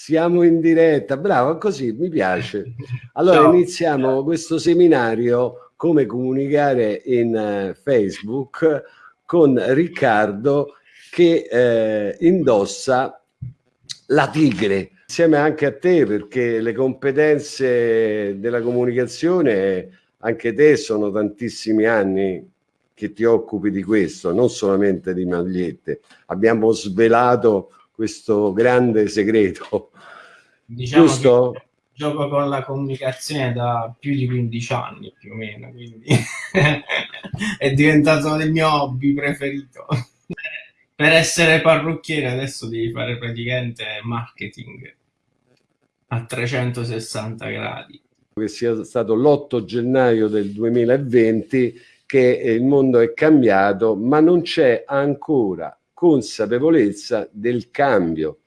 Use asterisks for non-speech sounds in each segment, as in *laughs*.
Siamo in diretta, bravo, così mi piace. Allora Ciao. iniziamo questo seminario come comunicare in uh, Facebook con Riccardo che eh, indossa la tigre insieme anche a te perché le competenze della comunicazione anche te sono tantissimi anni che ti occupi di questo, non solamente di magliette. Abbiamo svelato questo grande segreto. Diciamo Giusto? gioco con la comunicazione da più di 15 anni più o meno, quindi *laughs* è diventato il mio hobby preferito. per essere parrucchiere adesso devi fare praticamente marketing a 360 gradi. Che sia stato l'8 gennaio del 2020 che il mondo è cambiato, ma non c'è ancora consapevolezza del cambio.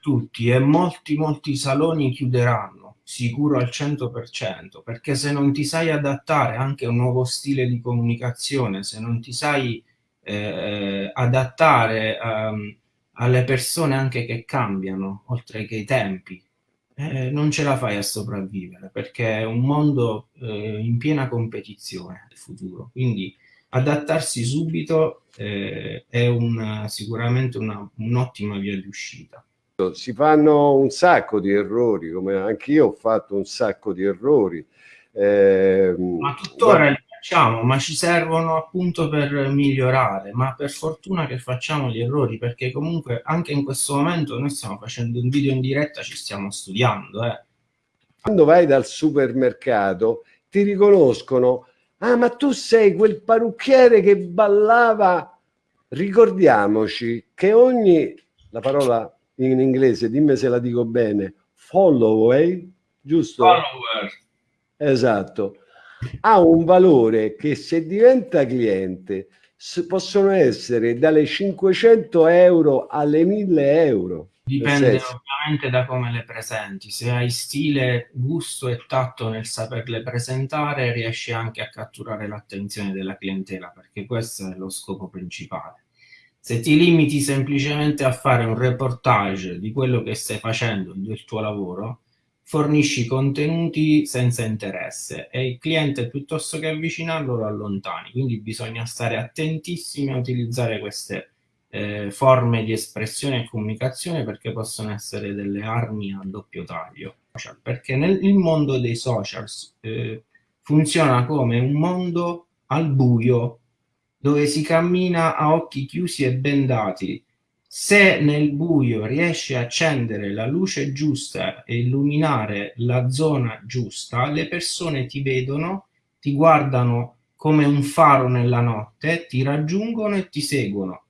Tutti e molti, molti saloni chiuderanno, sicuro al 100%, perché se non ti sai adattare anche a un nuovo stile di comunicazione, se non ti sai eh, adattare um, alle persone anche che cambiano, oltre che i tempi, eh, non ce la fai a sopravvivere, perché è un mondo eh, in piena competizione nel futuro. Quindi adattarsi subito eh, è una, sicuramente un'ottima un via di uscita. Si fanno un sacco di errori, come anche io ho fatto un sacco di errori. Eh, ma tuttora li facciamo, ma ci servono appunto per migliorare, ma per fortuna che facciamo gli errori, perché comunque anche in questo momento noi stiamo facendo un video in diretta, ci stiamo studiando. Eh. Quando vai dal supermercato ti riconoscono Ah, ma tu sei quel parrucchiere che ballava. Ricordiamoci che ogni, la parola in inglese, dimmi se la dico bene, follower, giusto? Follower. Esatto. Ha un valore che se diventa cliente possono essere dalle 500 euro alle 1000 euro. Dipende ovviamente da come le presenti. Se hai stile, gusto e tatto nel saperle presentare, riesci anche a catturare l'attenzione della clientela, perché questo è lo scopo principale. Se ti limiti semplicemente a fare un reportage di quello che stai facendo, del tuo lavoro, fornisci contenuti senza interesse e il cliente piuttosto che avvicinarlo lo allontani. Quindi bisogna stare attentissimi a utilizzare queste eh, forme di espressione e comunicazione perché possono essere delle armi a doppio taglio. Perché nel mondo dei social eh, funziona come un mondo al buio dove si cammina a occhi chiusi e bendati. Se nel buio riesci a accendere la luce giusta e illuminare la zona giusta, le persone ti vedono, ti guardano come un faro nella notte, ti raggiungono e ti seguono